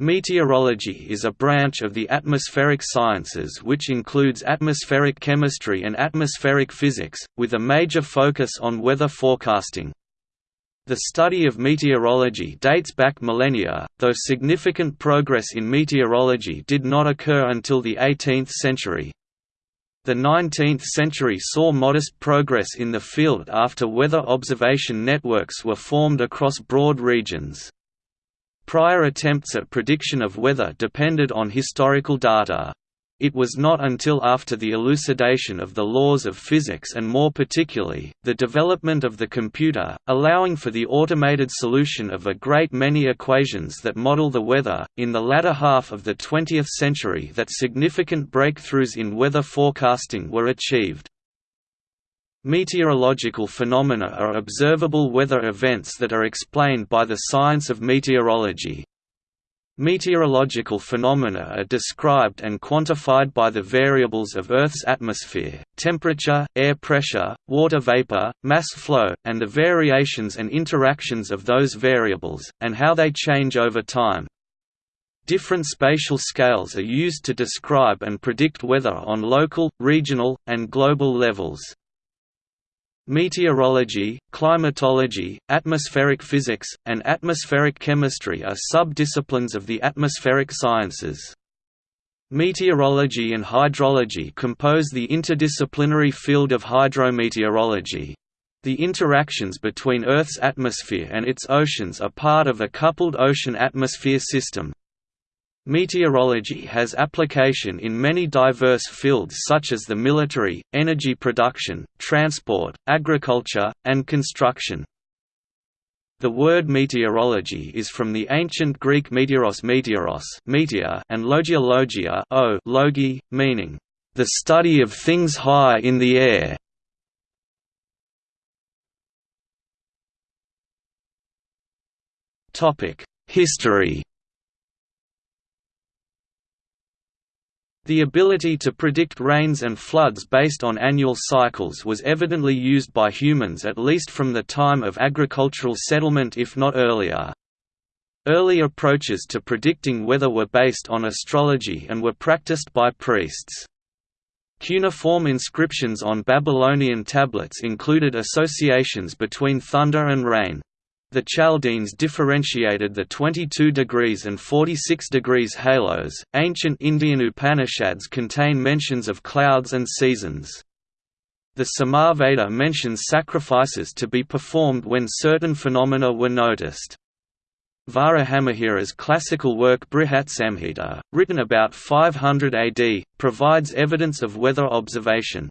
Meteorology is a branch of the atmospheric sciences which includes atmospheric chemistry and atmospheric physics, with a major focus on weather forecasting. The study of meteorology dates back millennia, though significant progress in meteorology did not occur until the 18th century. The 19th century saw modest progress in the field after weather observation networks were formed across broad regions. Prior attempts at prediction of weather depended on historical data. It was not until after the elucidation of the laws of physics and more particularly, the development of the computer, allowing for the automated solution of a great many equations that model the weather, in the latter half of the 20th century that significant breakthroughs in weather forecasting were achieved. Meteorological phenomena are observable weather events that are explained by the science of meteorology. Meteorological phenomena are described and quantified by the variables of Earth's atmosphere, temperature, air pressure, water vapor, mass flow, and the variations and interactions of those variables, and how they change over time. Different spatial scales are used to describe and predict weather on local, regional, and global levels. Meteorology, climatology, atmospheric physics, and atmospheric chemistry are sub-disciplines of the atmospheric sciences. Meteorology and hydrology compose the interdisciplinary field of hydrometeorology. The interactions between Earth's atmosphere and its oceans are part of a coupled ocean-atmosphere system, Meteorology has application in many diverse fields such as the military, energy production, transport, agriculture, and construction. The word meteorology is from the ancient Greek meteoros meteoros meteor and logia logia o logi, meaning, "...the study of things high in the air". History The ability to predict rains and floods based on annual cycles was evidently used by humans at least from the time of agricultural settlement if not earlier. Early approaches to predicting weather were based on astrology and were practiced by priests. Cuneiform inscriptions on Babylonian tablets included associations between thunder and rain. The Chaldeans differentiated the 22 degrees and 46 degrees halos. Ancient Indian Upanishads contain mentions of clouds and seasons. The Samaveda mentions sacrifices to be performed when certain phenomena were noticed. Varahamihira's classical work Brihatsamhita, written about 500 AD, provides evidence of weather observation.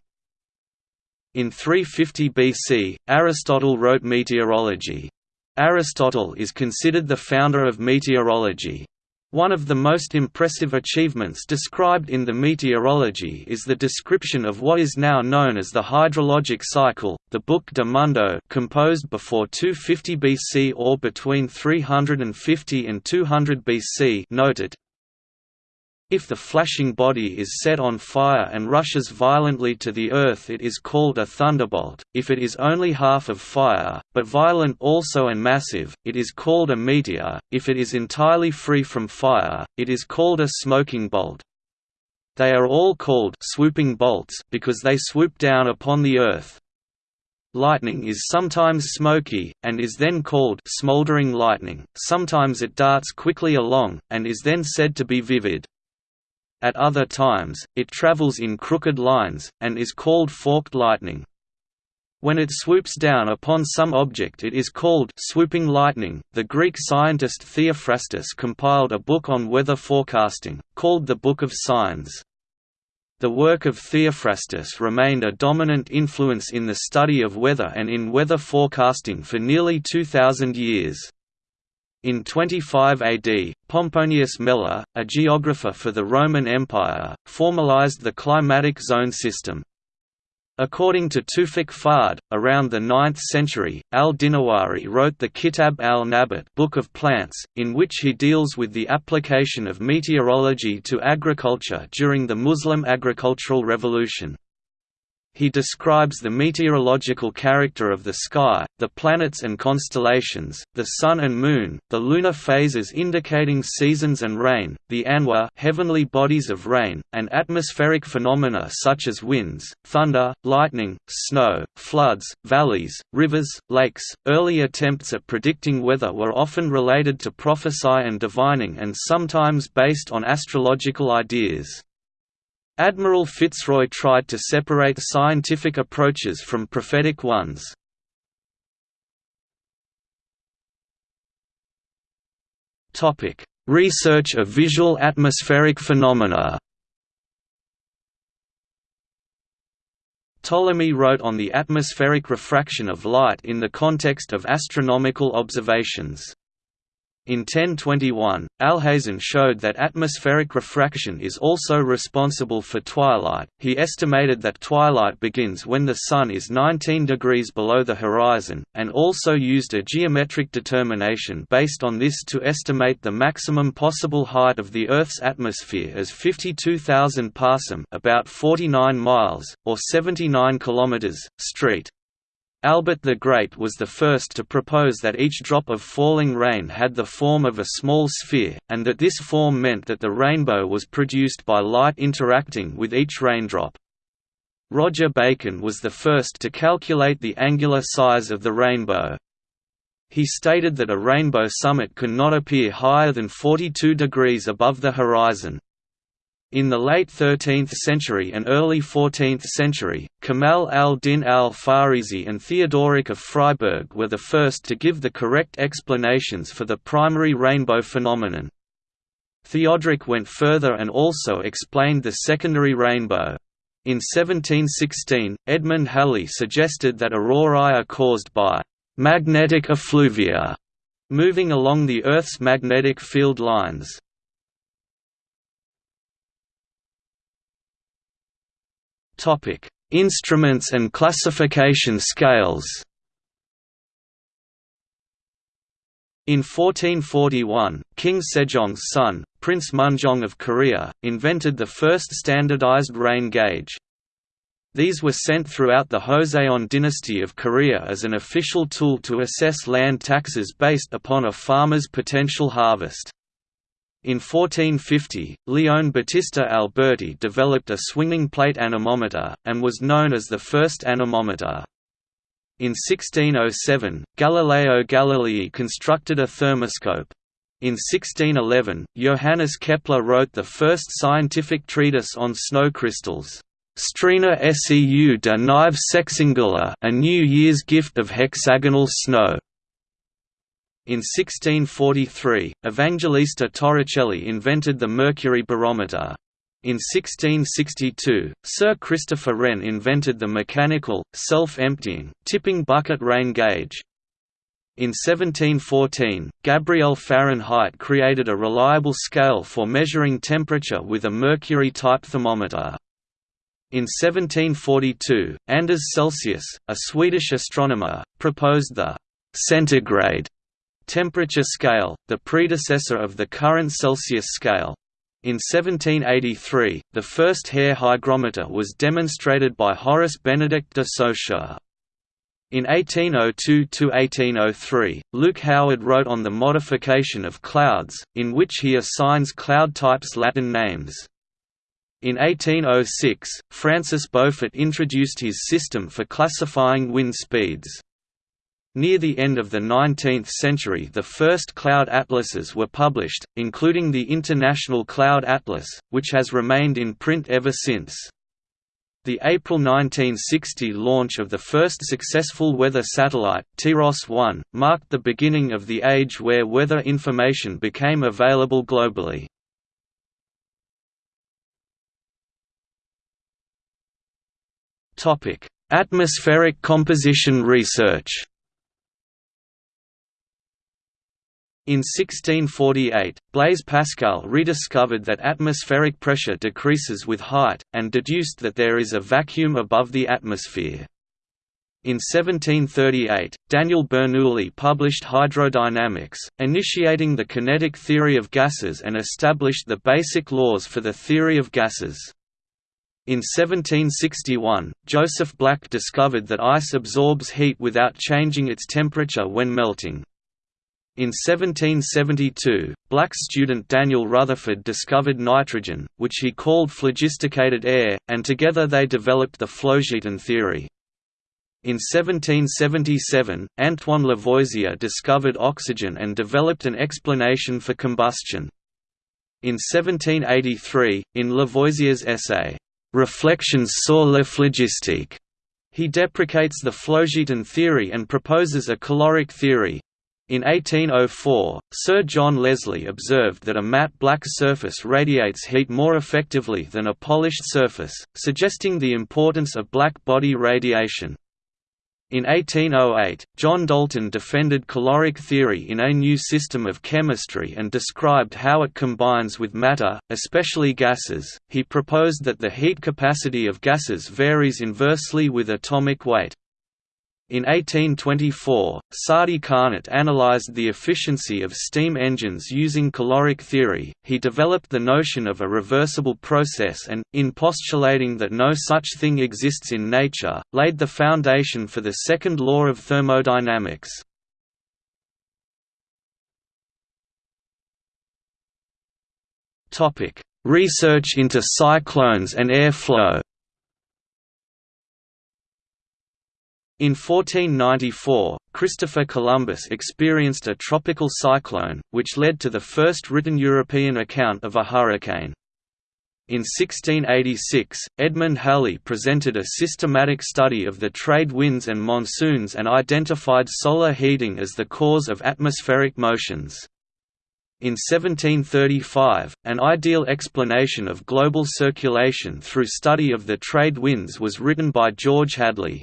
In 350 BC, Aristotle wrote Meteorology. Aristotle is considered the founder of meteorology. One of the most impressive achievements described in the Meteorology is the description of what is now known as the hydrologic cycle. The book De Mundo, composed before 250 BC or between 350 and 200 BC, noted if the flashing body is set on fire and rushes violently to the earth it is called a thunderbolt, if it is only half of fire, but violent also and massive, it is called a meteor, if it is entirely free from fire, it is called a smoking bolt. They are all called swooping bolts because they swoop down upon the earth. Lightning is sometimes smoky, and is then called smoldering lightning, sometimes it darts quickly along, and is then said to be vivid. At other times, it travels in crooked lines, and is called forked lightning. When it swoops down upon some object it is called swooping lightning. The Greek scientist Theophrastus compiled a book on weather forecasting, called the Book of Signs. The work of Theophrastus remained a dominant influence in the study of weather and in weather forecasting for nearly 2,000 years. In 25 AD, Pomponius Mela, a geographer for the Roman Empire, formalized the climatic zone system. According to Toufic Fahd, around the 9th century, al-Dinawari wrote the Kitab al-Nabat Book of Plants, in which he deals with the application of meteorology to agriculture during the Muslim agricultural revolution. He describes the meteorological character of the sky, the planets and constellations, the sun and moon, the lunar phases indicating seasons and rain, the anwa heavenly bodies of rain, and atmospheric phenomena such as winds, thunder, lightning, snow, floods, valleys, rivers, lakes. Early attempts at predicting weather were often related to prophecy and divining and sometimes based on astrological ideas. Admiral Fitzroy tried to separate scientific approaches from prophetic ones. Research of visual atmospheric phenomena Ptolemy wrote on the atmospheric refraction of light in the context of astronomical observations. In 1021, Alhazen showed that atmospheric refraction is also responsible for twilight. He estimated that twilight begins when the Sun is 19 degrees below the horizon, and also used a geometric determination based on this to estimate the maximum possible height of the Earth's atmosphere as 52,000 passim about 49 miles, or 79 kilometers, street. Albert the Great was the first to propose that each drop of falling rain had the form of a small sphere, and that this form meant that the rainbow was produced by light interacting with each raindrop. Roger Bacon was the first to calculate the angular size of the rainbow. He stated that a rainbow summit could not appear higher than 42 degrees above the horizon. In the late 13th century and early 14th century, Kamal al-Din al-Farisi and Theodoric of Freiburg were the first to give the correct explanations for the primary rainbow phenomenon. Theodoric went further and also explained the secondary rainbow. In 1716, Edmund Halley suggested that aurorae are caused by «magnetic effluvia» moving along the Earth's magnetic field lines. Topic: Instruments and classification scales. In 1441, King Sejong's son, Prince Munjong of Korea, invented the first standardized rain gauge. These were sent throughout the Joseon dynasty of Korea as an official tool to assess land taxes based upon a farmer's potential harvest. In 1450, Leone Battista Alberti developed a swinging plate anemometer, and was known as the first anemometer. In 1607, Galileo Galilei constructed a thermoscope. In 1611, Johannes Kepler wrote the first scientific treatise on snow crystals, Strena seu de Nive Sexangula a New Year's gift of hexagonal snow. In 1643, Evangelista Torricelli invented the mercury barometer. In 1662, Sir Christopher Wren invented the mechanical, self-emptying, tipping bucket rain gauge. In 1714, Gabriel Fahrenheit created a reliable scale for measuring temperature with a mercury-type thermometer. In 1742, Anders Celsius, a Swedish astronomer, proposed the centigrade temperature scale, the predecessor of the current Celsius scale. In 1783, the first hair hygrometer was demonstrated by Horace Benedict de Saussure. In 1802–1803, Luke Howard wrote on the modification of clouds, in which he assigns cloud types Latin names. In 1806, Francis Beaufort introduced his system for classifying wind speeds. Near the end of the 19th century the first cloud atlases were published, including the International Cloud Atlas, which has remained in print ever since. The April 1960 launch of the first successful weather satellite, TIROS-1, marked the beginning of the age where weather information became available globally. Atmospheric composition research In 1648, Blaise Pascal rediscovered that atmospheric pressure decreases with height, and deduced that there is a vacuum above the atmosphere. In 1738, Daniel Bernoulli published Hydrodynamics, initiating the kinetic theory of gases and established the basic laws for the theory of gases. In 1761, Joseph Black discovered that ice absorbs heat without changing its temperature when melting. In 1772, black student Daniel Rutherford discovered nitrogen, which he called phlogisticated air, and together they developed the Phlogiston theory. In 1777, Antoine Lavoisier discovered oxygen and developed an explanation for combustion. In 1783, in Lavoisier's essay, Reflections sur la phlogistique, he deprecates the Phlogiston theory and proposes a caloric theory, in 1804, Sir John Leslie observed that a matte black surface radiates heat more effectively than a polished surface, suggesting the importance of black body radiation. In 1808, John Dalton defended caloric theory in A New System of Chemistry and described how it combines with matter, especially gases. He proposed that the heat capacity of gases varies inversely with atomic weight. In 1824, Sadi Carnot analyzed the efficiency of steam engines using caloric theory. He developed the notion of a reversible process and, in postulating that no such thing exists in nature, laid the foundation for the second law of thermodynamics. Topic: Research into cyclones and air In 1494, Christopher Columbus experienced a tropical cyclone, which led to the first written European account of a hurricane. In 1686, Edmund Halley presented a systematic study of the trade winds and monsoons and identified solar heating as the cause of atmospheric motions. In 1735, an ideal explanation of global circulation through study of the trade winds was written by George Hadley.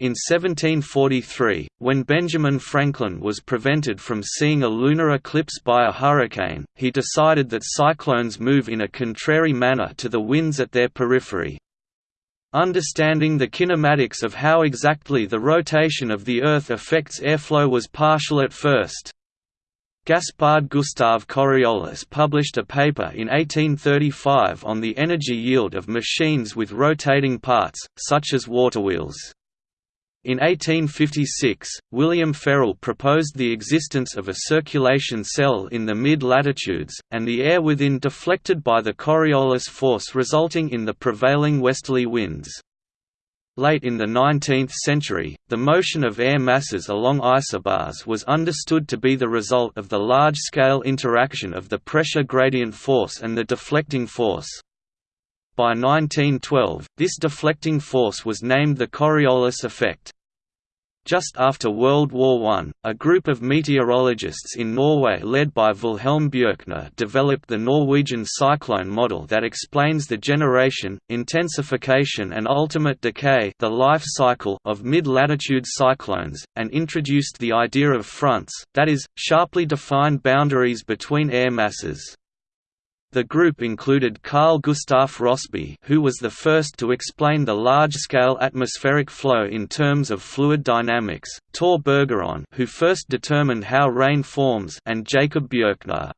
In 1743, when Benjamin Franklin was prevented from seeing a lunar eclipse by a hurricane, he decided that cyclones move in a contrary manner to the winds at their periphery. Understanding the kinematics of how exactly the rotation of the Earth affects airflow was partial at first. Gaspard Gustave Coriolis published a paper in 1835 on the energy yield of machines with rotating parts, such as waterwheels. In 1856, William Ferrel proposed the existence of a circulation cell in the mid-latitudes, and the air within deflected by the Coriolis force resulting in the prevailing westerly winds. Late in the 19th century, the motion of air masses along isobars was understood to be the result of the large-scale interaction of the pressure gradient force and the deflecting force. By 1912, this deflecting force was named the Coriolis effect. Just after World War I, a group of meteorologists in Norway led by Wilhelm Bjerknes developed the Norwegian cyclone model that explains the generation, intensification and ultimate decay the life cycle of mid-latitude cyclones, and introduced the idea of fronts, that is, sharply defined boundaries between air masses. The group included Carl Gustaf Rossby who was the first to explain the large-scale atmospheric flow in terms of fluid dynamics, Tor Bergeron who first determined how rain forms and Jacob Bjerknes.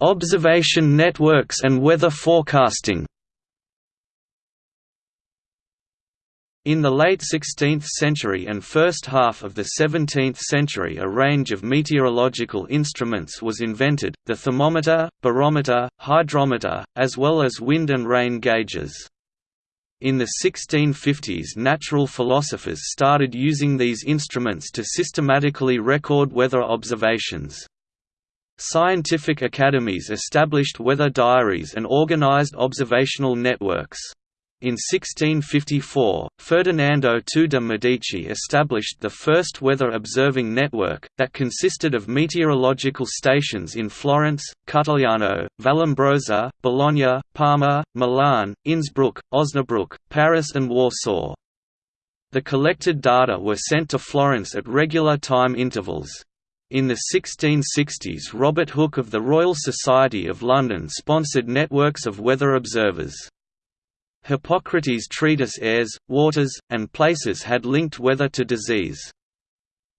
Observation networks and weather forecasting In the late 16th century and first half of the 17th century a range of meteorological instruments was invented, the thermometer, barometer, hydrometer, as well as wind and rain gauges. In the 1650s natural philosophers started using these instruments to systematically record weather observations. Scientific academies established weather diaries and organized observational networks. In 1654, Ferdinando II de' Medici established the first weather-observing network, that consisted of meteorological stations in Florence, Cutigliano, Vallombrosa, Bologna, Parma, Milan, Innsbruck, Osnabrück, Paris and Warsaw. The collected data were sent to Florence at regular time intervals. In the 1660s Robert Hooke of the Royal Society of London sponsored networks of weather observers. Hippocrates' treatise Airs, Waters, and Places had linked weather to disease.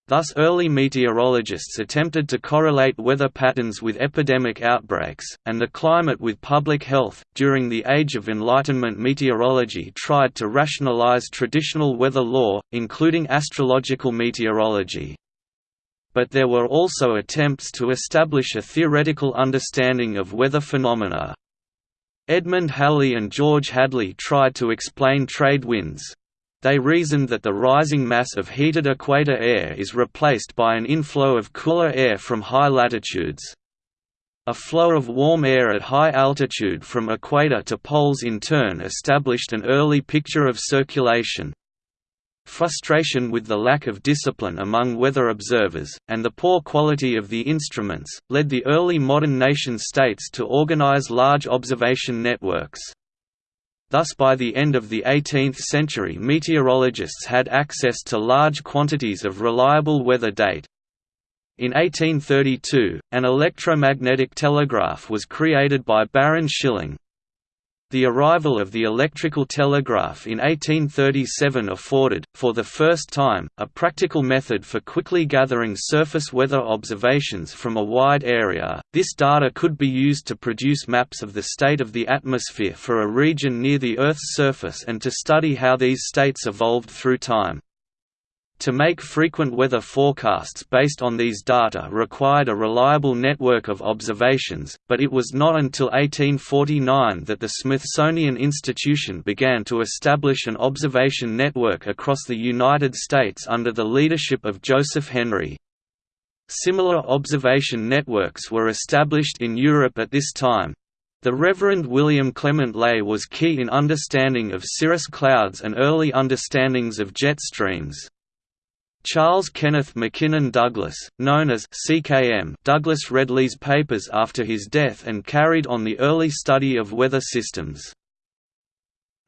Thus early meteorologists attempted to correlate weather patterns with epidemic outbreaks, and the climate with public health. During the Age of Enlightenment meteorology tried to rationalize traditional weather law, including astrological meteorology. But there were also attempts to establish a theoretical understanding of weather phenomena. Edmund Halley and George Hadley tried to explain trade winds, they reasoned that the rising mass of heated equator air is replaced by an inflow of cooler air from high latitudes. A flow of warm air at high altitude from equator to poles in turn established an early picture of circulation. Frustration with the lack of discipline among weather observers, and the poor quality of the instruments, led the early modern nation-states to organize large observation networks. Thus by the end of the 18th century meteorologists had access to large quantities of reliable weather date. In 1832, an electromagnetic telegraph was created by Baron Schilling. The arrival of the electrical telegraph in 1837 afforded, for the first time, a practical method for quickly gathering surface weather observations from a wide area. This data could be used to produce maps of the state of the atmosphere for a region near the Earth's surface and to study how these states evolved through time. To make frequent weather forecasts based on these data required a reliable network of observations, but it was not until 1849 that the Smithsonian Institution began to establish an observation network across the United States under the leadership of Joseph Henry. Similar observation networks were established in Europe at this time. The Reverend William Clement Ley was key in understanding of cirrus clouds and early understandings of jet streams. Charles Kenneth Mackinnon Douglas, known as CKM Douglas read Ley's papers after his death and carried on the early study of weather systems.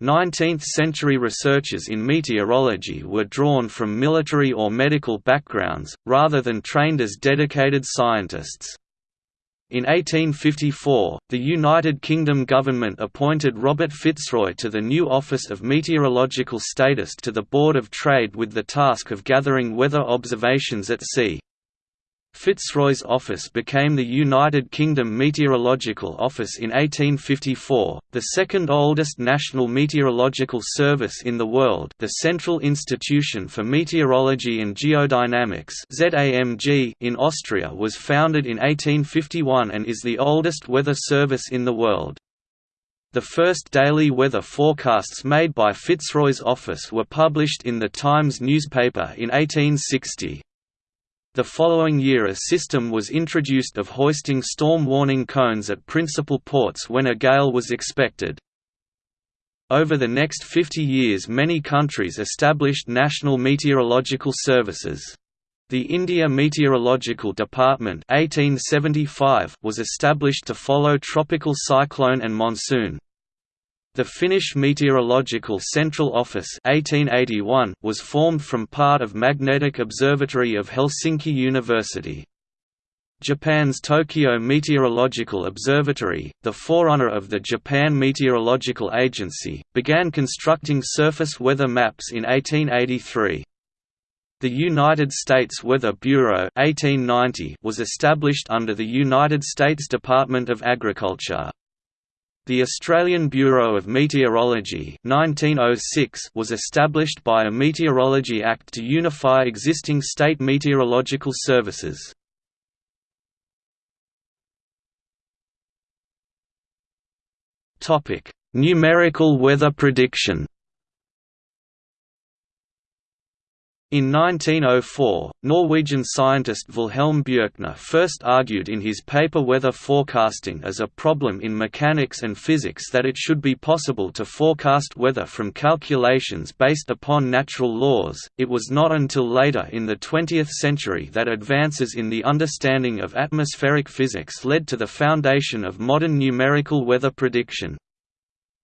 19th-century researchers in meteorology were drawn from military or medical backgrounds, rather than trained as dedicated scientists. In 1854, the United Kingdom government appointed Robert Fitzroy to the new Office of Meteorological Statist to the Board of Trade with the task of gathering weather observations at sea. Fitzroy's office became the United Kingdom Meteorological Office in 1854, the second oldest national meteorological service in the world the Central Institution for Meteorology and Geodynamics in Austria was founded in 1851 and is the oldest weather service in the world. The first daily weather forecasts made by Fitzroy's office were published in the Times newspaper in 1860. The following year a system was introduced of hoisting storm warning cones at principal ports when a gale was expected. Over the next 50 years many countries established national meteorological services. The India Meteorological Department 1875 was established to follow tropical cyclone and monsoon. The Finnish Meteorological Central Office 1881 was formed from part of Magnetic Observatory of Helsinki University. Japan's Tokyo Meteorological Observatory, the forerunner of the Japan Meteorological Agency, began constructing surface weather maps in 1883. The United States Weather Bureau 1890 was established under the United States Department of Agriculture. The Australian Bureau of Meteorology 1906 was established by a Meteorology Act to unify existing state meteorological services. Numerical weather prediction In 1904, Norwegian scientist Wilhelm Bjerknes first argued in his paper Weather Forecasting as a problem in mechanics and physics that it should be possible to forecast weather from calculations based upon natural laws. It was not until later in the 20th century that advances in the understanding of atmospheric physics led to the foundation of modern numerical weather prediction.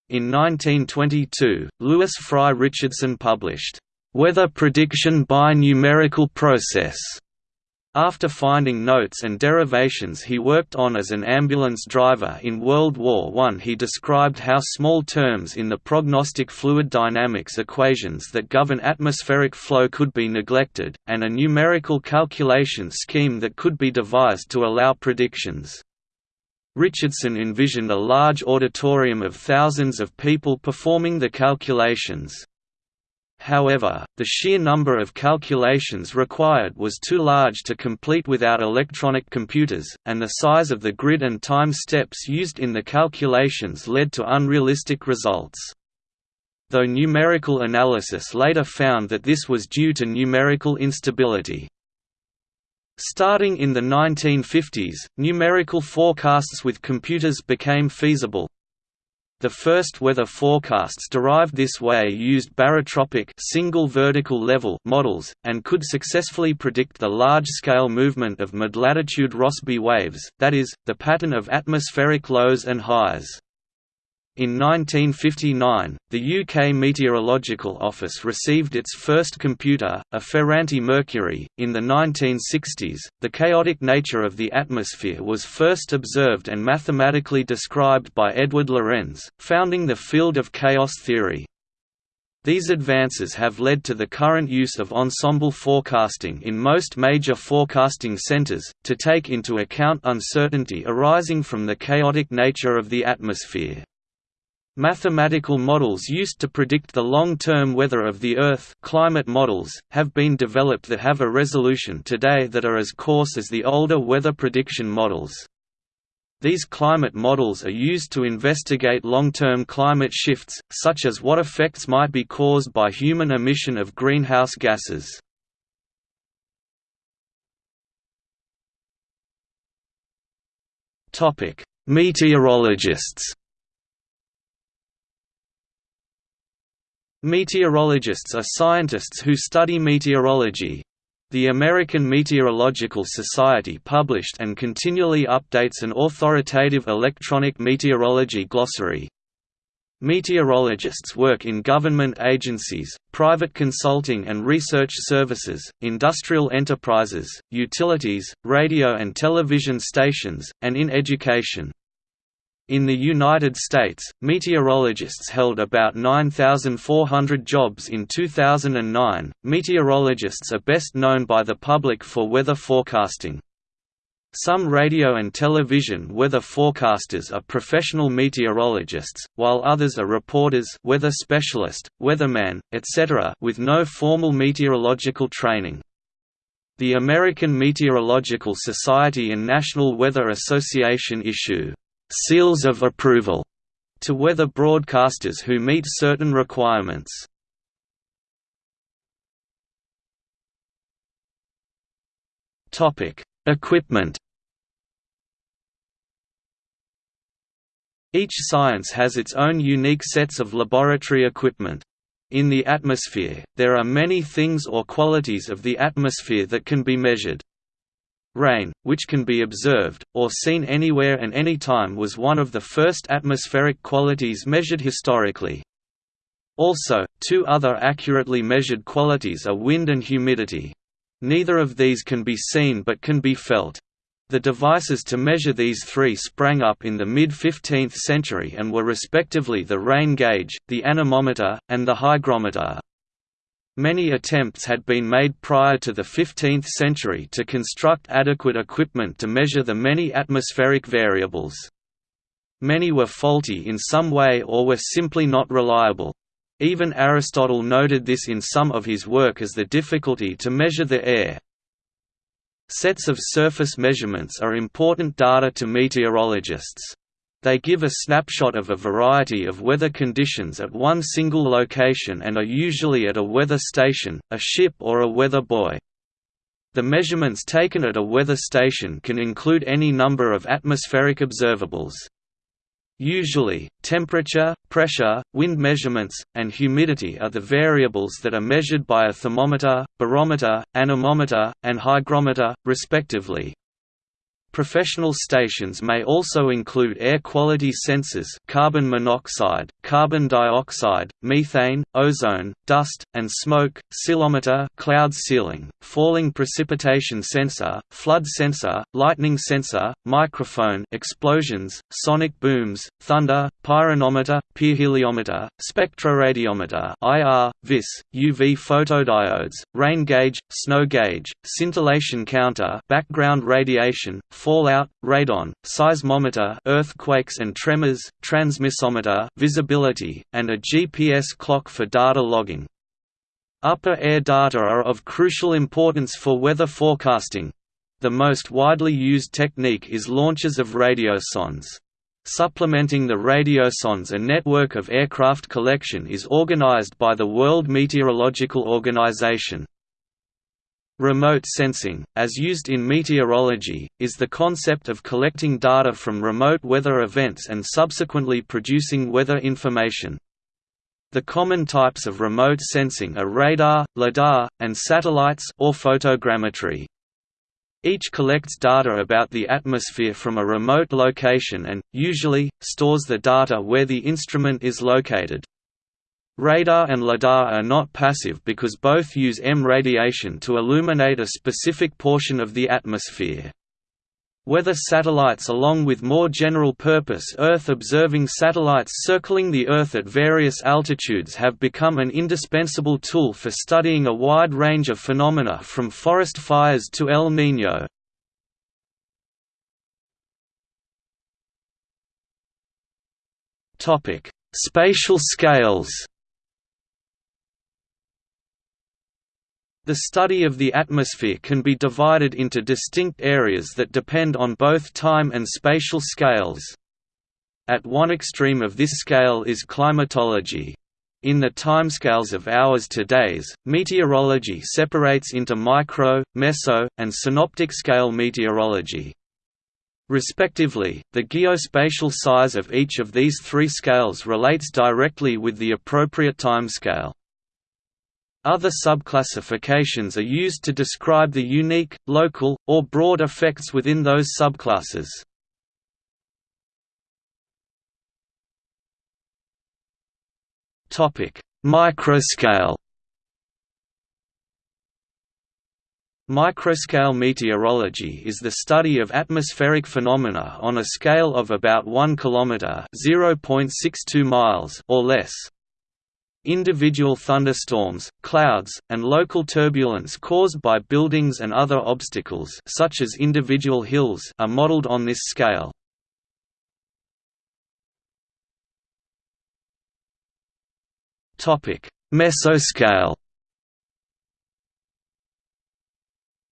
In 1922, Lewis Fry Richardson published Weather prediction by numerical process, After finding notes and derivations he worked on as an ambulance driver in World War I he described how small terms in the prognostic fluid dynamics equations that govern atmospheric flow could be neglected, and a numerical calculation scheme that could be devised to allow predictions. Richardson envisioned a large auditorium of thousands of people performing the calculations. However, the sheer number of calculations required was too large to complete without electronic computers, and the size of the grid and time steps used in the calculations led to unrealistic results. Though numerical analysis later found that this was due to numerical instability. Starting in the 1950s, numerical forecasts with computers became feasible, the first weather forecasts derived this way used barotropic single vertical level models, and could successfully predict the large-scale movement of mid-latitude Rossby waves, that is, the pattern of atmospheric lows and highs. In 1959, the UK Meteorological Office received its first computer, a Ferranti Mercury. In the 1960s, the chaotic nature of the atmosphere was first observed and mathematically described by Edward Lorenz, founding the field of chaos theory. These advances have led to the current use of ensemble forecasting in most major forecasting centers, to take into account uncertainty arising from the chaotic nature of the atmosphere. Mathematical models used to predict the long-term weather of the Earth climate models, have been developed that have a resolution today that are as coarse as the older weather prediction models. These climate models are used to investigate long-term climate shifts, such as what effects might be caused by human emission of greenhouse gases. Meteorologists Meteorologists are scientists who study meteorology. The American Meteorological Society published and continually updates an authoritative electronic meteorology glossary. Meteorologists work in government agencies, private consulting and research services, industrial enterprises, utilities, radio and television stations, and in education. In the United States, meteorologists held about 9,400 jobs in 2009. Meteorologists are best known by the public for weather forecasting. Some radio and television weather forecasters are professional meteorologists, while others are reporters, weather specialist, weatherman, etc., with no formal meteorological training. The American Meteorological Society and National Weather Association issue seals of approval to weather broadcasters who meet certain requirements. Topic: Equipment. Each science has its own unique sets of laboratory equipment. In the atmosphere, there are many things or qualities of the atmosphere that can be measured. Rain, which can be observed, or seen anywhere and anytime was one of the first atmospheric qualities measured historically. Also, two other accurately measured qualities are wind and humidity. Neither of these can be seen but can be felt. The devices to measure these three sprang up in the mid-15th century and were respectively the rain gauge, the anemometer, and the hygrometer. Many attempts had been made prior to the 15th century to construct adequate equipment to measure the many atmospheric variables. Many were faulty in some way or were simply not reliable. Even Aristotle noted this in some of his work as the difficulty to measure the air. Sets of surface measurements are important data to meteorologists. They give a snapshot of a variety of weather conditions at one single location and are usually at a weather station, a ship or a weather buoy. The measurements taken at a weather station can include any number of atmospheric observables. Usually, temperature, pressure, wind measurements, and humidity are the variables that are measured by a thermometer, barometer, anemometer, and hygrometer, respectively. Professional stations may also include air quality sensors carbon monoxide, carbon dioxide, methane, ozone, dust, and smoke, ceilometer cloud ceiling, falling precipitation sensor, flood sensor, lightning sensor, microphone explosions, sonic booms, thunder, pyranometer, pyrheliometer, spectroradiometer IR, VIS, UV photodiodes, rain gauge, snow gauge, scintillation counter background radiation, fallout, radon, seismometer earthquakes and tremors, transmissometer visibility, and a GPS clock for data logging. Upper air data are of crucial importance for weather forecasting. The most widely used technique is launches of radiosondes. Supplementing the radiosondes a network of aircraft collection is organized by the World Meteorological Organization. Remote sensing, as used in meteorology, is the concept of collecting data from remote weather events and subsequently producing weather information. The common types of remote sensing are radar, lidar, and satellites or photogrammetry. Each collects data about the atmosphere from a remote location and, usually, stores the data where the instrument is located. Radar and lidar are not passive because both use EM radiation to illuminate a specific portion of the atmosphere. Weather satellites along with more general-purpose Earth-observing satellites circling the Earth at various altitudes have become an indispensable tool for studying a wide range of phenomena from forest fires to El Niño. Spatial scales The study of the atmosphere can be divided into distinct areas that depend on both time and spatial scales. At one extreme of this scale is climatology. In the timescales of hours to days, meteorology separates into micro, meso, and synoptic scale meteorology. Respectively, the geospatial size of each of these three scales relates directly with the appropriate timescale. Other subclassifications are used to describe the unique, local, or broad effects within those subclasses. Microscale Microscale meteorology is the study of atmospheric phenomena on a scale of about 1 km (0.62 miles) or less. Individual thunderstorms, clouds, and local turbulence caused by buildings and other obstacles such as individual hills are modeled on this scale. Mesoscale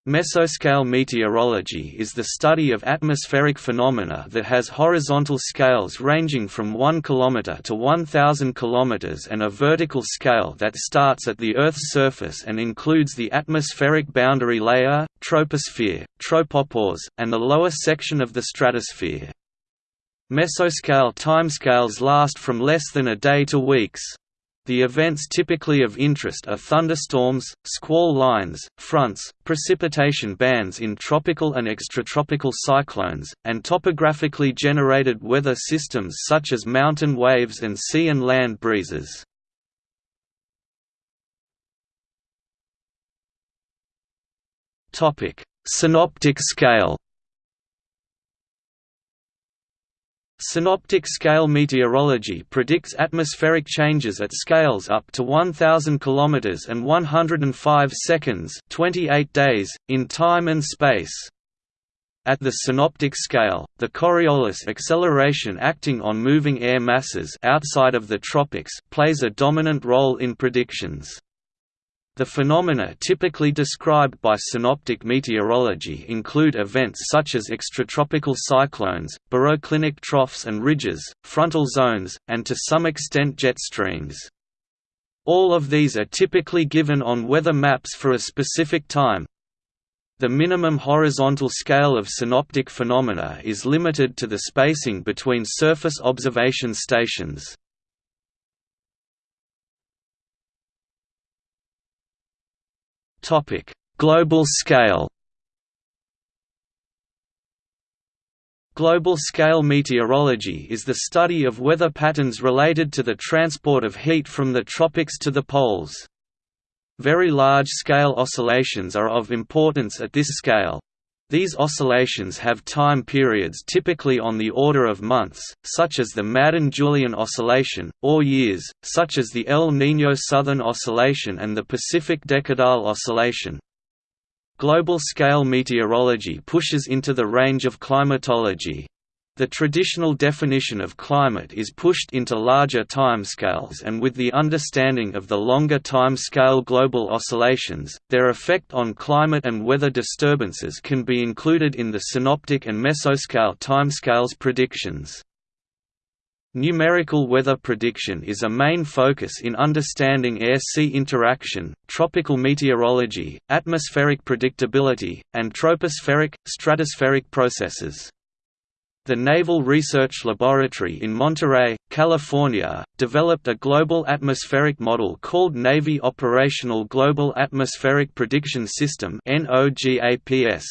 Mesoscale meteorology is the study of atmospheric phenomena that has horizontal scales ranging from 1 km to 1000 km and a vertical scale that starts at the Earth's surface and includes the atmospheric boundary layer, troposphere, tropopause, and the lower section of the stratosphere. Mesoscale timescales last from less than a day to weeks. The events typically of interest are thunderstorms, squall lines, fronts, precipitation bands in tropical and extratropical cyclones, and topographically generated weather systems such as mountain waves and sea and land breezes. Synoptic scale Synoptic scale meteorology predicts atmospheric changes at scales up to 1000 km and 105 seconds 28 days, in time and space. At the synoptic scale, the Coriolis acceleration acting on moving air masses outside of the tropics plays a dominant role in predictions. The phenomena typically described by synoptic meteorology include events such as extratropical cyclones, baroclinic troughs and ridges, frontal zones, and to some extent jet streams. All of these are typically given on weather maps for a specific time. The minimum horizontal scale of synoptic phenomena is limited to the spacing between surface observation stations. Topic: Global scale. Global-scale meteorology is the study of weather patterns related to the transport of heat from the tropics to the poles. Very large-scale oscillations are of importance at this scale. These oscillations have time periods typically on the order of months, such as the Madden-Julian oscillation, or years, such as the El Niño Southern Oscillation and the Pacific Decadal Oscillation. Global-scale meteorology pushes into the range of climatology. The traditional definition of climate is pushed into larger timescales and with the understanding of the longer timescale global oscillations, their effect on climate and weather disturbances can be included in the synoptic and mesoscale timescales predictions. Numerical weather prediction is a main focus in understanding air-sea interaction, tropical meteorology, atmospheric predictability, and tropospheric, stratospheric processes. The Naval Research Laboratory in Monterey, California, developed a global atmospheric model called Navy Operational Global Atmospheric Prediction System NOGAPS.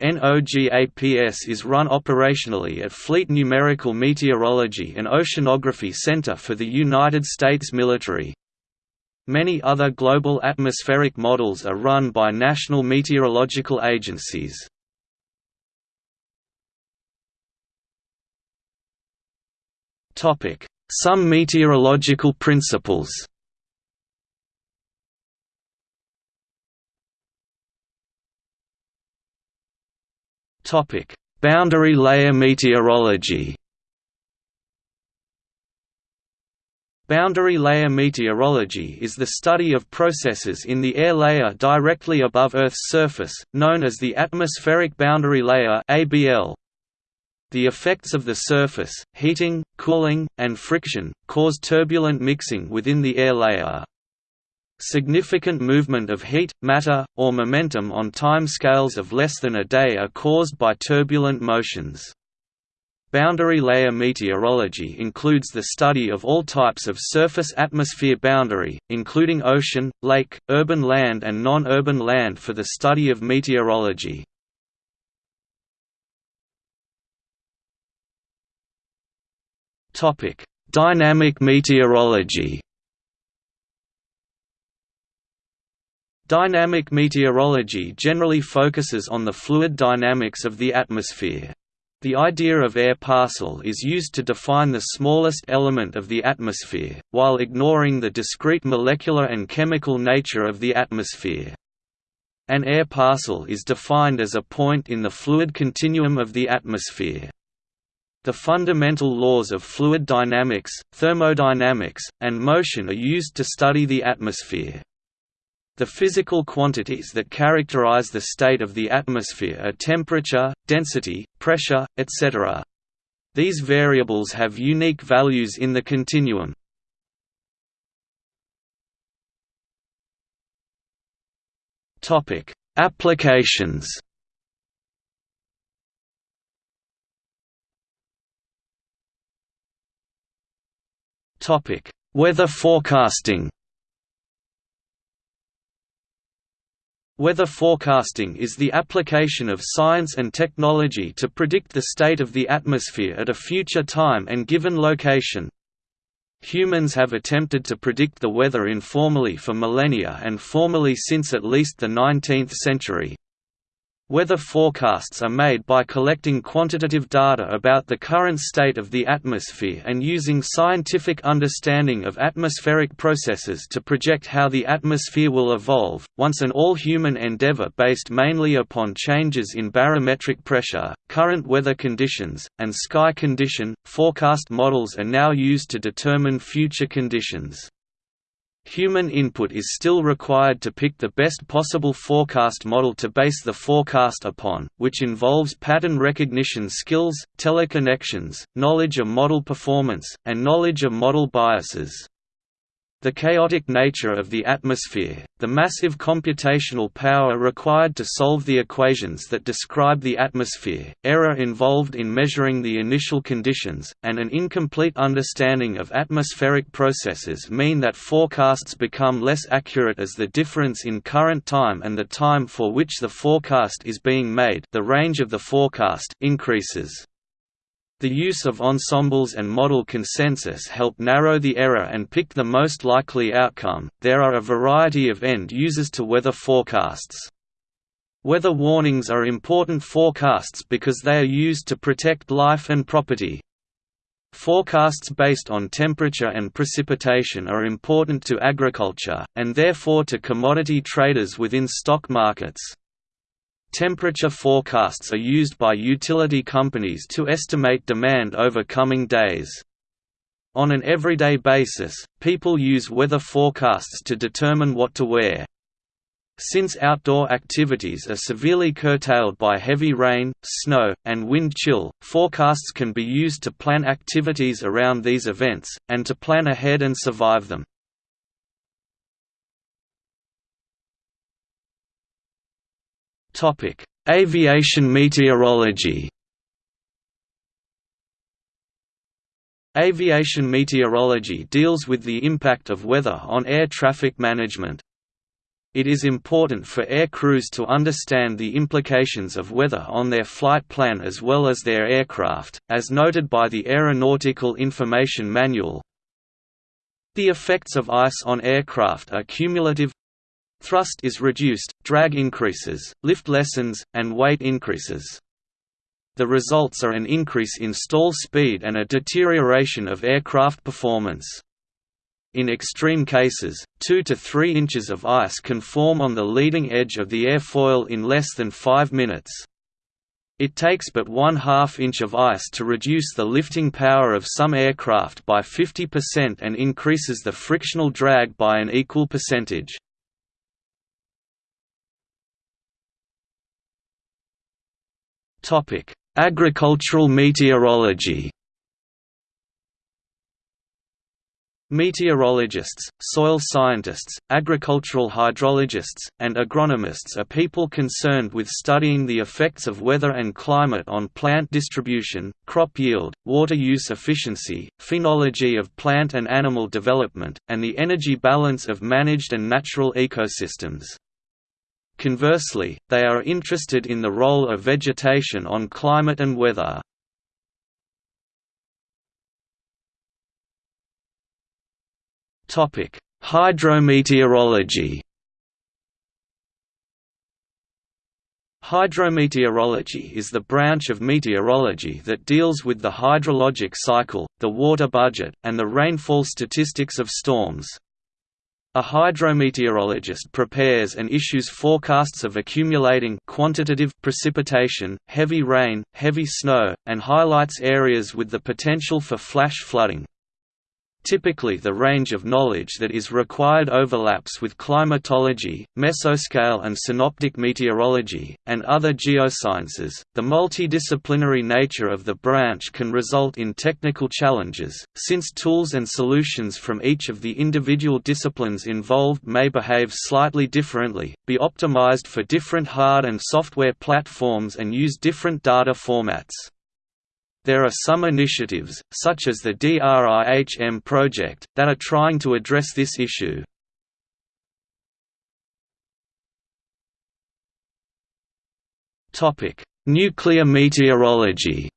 NOGAPS is run operationally at Fleet Numerical Meteorology and Oceanography Center for the United States military. Many other global atmospheric models are run by national meteorological agencies. Some meteorological principles Topic: Boundary layer meteorology. Boundary layer meteorology is the study of processes in the air layer directly above Earth's surface, known as the atmospheric boundary layer (ABL). The effects of the surface, heating, cooling, and friction, cause turbulent mixing within the air layer. Significant movement of heat, matter, or momentum on time scales of less than a day are caused by turbulent motions. Boundary layer meteorology includes the study of all types of surface atmosphere boundary, including ocean, lake, urban land and non-urban land for the study of meteorology. Dynamic meteorology Dynamic meteorology generally focuses on the fluid dynamics of the atmosphere. The idea of air parcel is used to define the smallest element of the atmosphere, while ignoring the discrete molecular and chemical nature of the atmosphere. An air parcel is defined as a point in the fluid continuum of the atmosphere. The fundamental laws of fluid dynamics, thermodynamics, and motion are used to study the atmosphere. The physical quantities that characterize the state of the atmosphere are temperature, density, pressure, etc. These variables have unique values in the continuum. Applications Weather forecasting Weather forecasting is the application of science and technology to predict the state of the atmosphere at a future time and given location. Humans have attempted to predict the weather informally for millennia and formally since at least the 19th century. Weather forecasts are made by collecting quantitative data about the current state of the atmosphere and using scientific understanding of atmospheric processes to project how the atmosphere will evolve. Once an all human endeavor based mainly upon changes in barometric pressure, current weather conditions, and sky condition, forecast models are now used to determine future conditions. Human input is still required to pick the best possible forecast model to base the forecast upon, which involves pattern recognition skills, teleconnections, knowledge of model performance, and knowledge of model biases. The chaotic nature of the atmosphere, the massive computational power required to solve the equations that describe the atmosphere, error involved in measuring the initial conditions, and an incomplete understanding of atmospheric processes mean that forecasts become less accurate as the difference in current time and the time for which the forecast is being made the range of the forecast increases. The use of ensembles and model consensus help narrow the error and pick the most likely outcome. There are a variety of end users to weather forecasts. Weather warnings are important forecasts because they are used to protect life and property. Forecasts based on temperature and precipitation are important to agriculture, and therefore to commodity traders within stock markets. Temperature forecasts are used by utility companies to estimate demand over coming days. On an everyday basis, people use weather forecasts to determine what to wear. Since outdoor activities are severely curtailed by heavy rain, snow, and wind chill, forecasts can be used to plan activities around these events, and to plan ahead and survive them. Topic: Aviation meteorology. Aviation meteorology deals with the impact of weather on air traffic management. It is important for air crews to understand the implications of weather on their flight plan as well as their aircraft, as noted by the Aeronautical Information Manual. The effects of ice on aircraft are cumulative Thrust is reduced, drag increases, lift lessens, and weight increases. The results are an increase in stall speed and a deterioration of aircraft performance. In extreme cases, 2 to 3 inches of ice can form on the leading edge of the airfoil in less than 5 minutes. It takes but one half inch of ice to reduce the lifting power of some aircraft by 50% and increases the frictional drag by an equal percentage. Agricultural meteorology. Meteorologists, soil scientists, agricultural hydrologists, and agronomists are people concerned with studying the effects of weather and climate on plant distribution, crop yield, water use efficiency, phenology of plant and animal development, and the energy balance of managed and natural ecosystems. Conversely, they are interested in the role of vegetation on climate and weather. Hydrometeorology Hydrometeorology is the branch of meteorology that deals with the hydrologic cycle, the water budget, and the rainfall statistics of storms. A hydrometeorologist prepares and issues forecasts of accumulating quantitative precipitation, heavy rain, heavy snow, and highlights areas with the potential for flash flooding. Typically the range of knowledge that is required overlaps with climatology, mesoscale and synoptic meteorology, and other geosciences. The multidisciplinary nature of the branch can result in technical challenges, since tools and solutions from each of the individual disciplines involved may behave slightly differently, be optimized for different hard and software platforms and use different data formats. There are some initiatives, such as the DRIHM project, that are trying to address this issue. Nuclear meteorology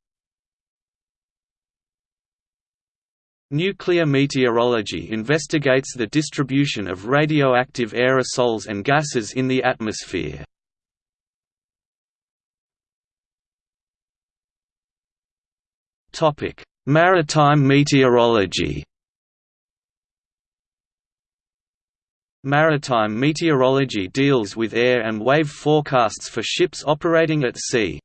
Nuclear meteorology investigates the distribution of radioactive aerosols and gases in the atmosphere. Maritime meteorology. Maritime meteorology deals with air and wave forecasts for ships operating at sea.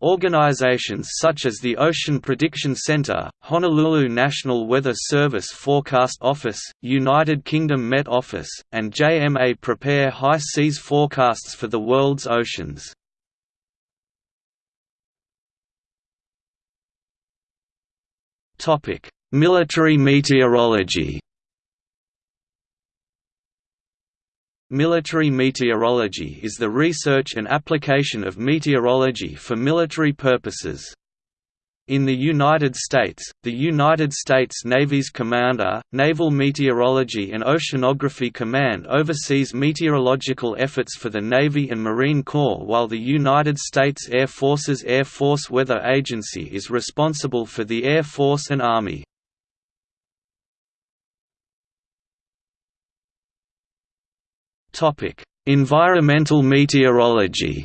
Organizations such as the Ocean Prediction Center, Honolulu National Weather Service Forecast Office, United Kingdom Met Office, and JMA prepare high seas forecasts for the world's oceans. Military meteorology Military meteorology is the research and application of meteorology for military purposes. In the United States, the United States Navy's Commander, Naval Meteorology and Oceanography Command oversees meteorological efforts for the Navy and Marine Corps while the United States Air Force's Air Force Weather Agency is responsible for the Air Force and Army. Environmental meteorology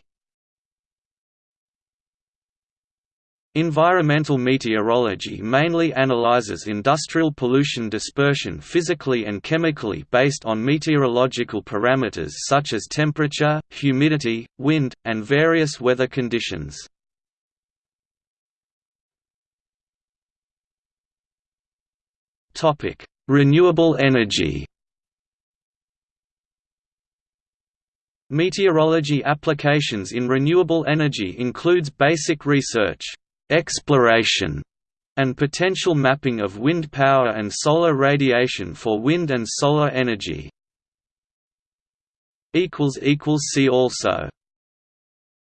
Environmental meteorology mainly analyzes industrial pollution dispersion physically and chemically based on meteorological parameters such as temperature, humidity, wind, and various weather conditions. Renewable energy Meteorology applications in renewable energy includes basic research exploration, and potential mapping of wind power and solar radiation for wind and solar energy. See also